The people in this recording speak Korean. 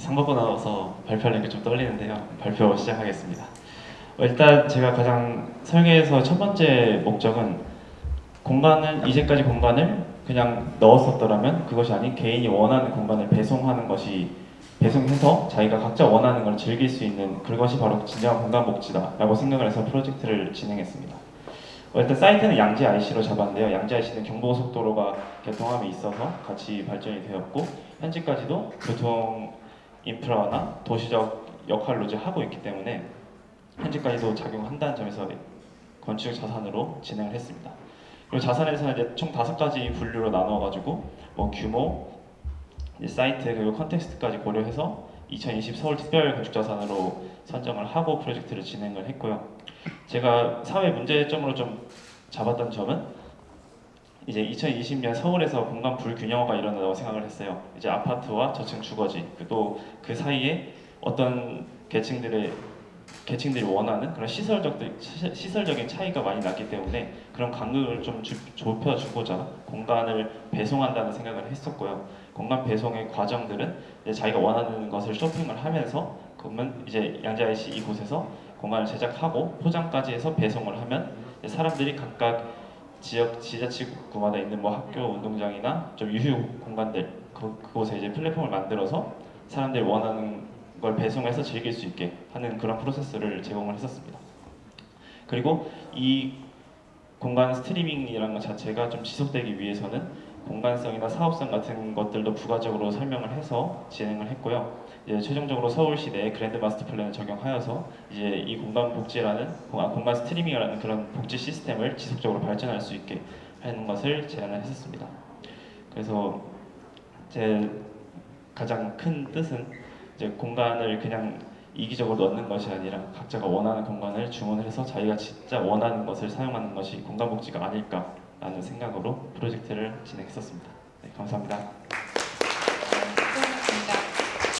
상받고 나와서 발표하는 게 좀 떨리는데요. 발표 시작하겠습니다. 어, 일단 제가 가장 설계에서 첫 번째 목적은 공간은 이제까지 공간을 그냥 넣었었더라면 그것이 아닌 개인이 원하는 공간을 배송하는 것이 배송해서 자기가 각자 원하는 걸 즐길 수 있는 그것이 바로 진정한 공간 복지다라고 생각을 해서 프로젝트를 진행했습니다. 어, 일단 사이트는 양재 IC로 잡았는데요. 양재 IC는 경부고속도로가 개통함에 있어서 같이 발전이 되었고 현재까지도 교통 인프라나 도시적 역할로 이제 하고 있기 때문에 현재까지도 작용한다는 점에서 건축 자산으로 진행을 했습니다. 그리고 자산에서는 이제 총 다섯 가지 분류로 나누어가지고 뭐 규모, 사이트 그리고 컨텍스트까지 고려해서 2020 서울 특별 건축 자산으로 선정을 하고 프로젝트를 진행을 했고요. 제가 사회 문제점으로 좀 잡았던 점은 이제 2020년 서울에서 공간 불균형화가 일어나다고 생각을 했어요. 이제 아파트와 저층 주거지 또 그 사이에 어떤 계층들의 계층들이 원하는 그런 시설적 시설적인 차이가 많이 났기 때문에 그런 간극을 좀 주, 좁혀주고자 공간을 배송한다는 생각을 했었고요. 공간 배송의 과정들은 자기가 원하는 것을 쇼핑을 하면서 그러면 이제 양자이시 이곳에서 공간을 제작하고 포장까지 해서 배송을 하면 사람들이 각각 지역 지자체구마다 있는 뭐 학교 운동장이나 좀 유휴 공간들 그, 그곳에 이제 플랫폼을 만들어서 사람들이 원하는 걸 배송해서 즐길 수 있게 하는 그런 프로세스를 제공을 했었습니다. 그리고 이 공간 스트리밍이라는 것 자체가 좀 지속되기 위해서는 공간성이나 사업성 같은 것들도 부가적으로 설명을 해서 진행을 했고요. 이제 최종적으로 서울시 내 grand master plan을 적용하여서 이제 이 공간 복지라는 공간 스트리밍이라는 그런 복지 시스템을 지속적으로 발전할 수 있게 하는 것을 제안을 했었습니다. 그래서 제 가장 큰 뜻은 이제 공간을 그냥 이기적으로 넣는 것이 아니라 각자가 원하는 공간을 주문을 해서 자기가 진짜 원하는 것을 사용하는 것이 공간 복지가 아닐까 라는 생각으로 프로젝트를 진행했었습니다. 네, 감사합니다. 수고하셨습니다.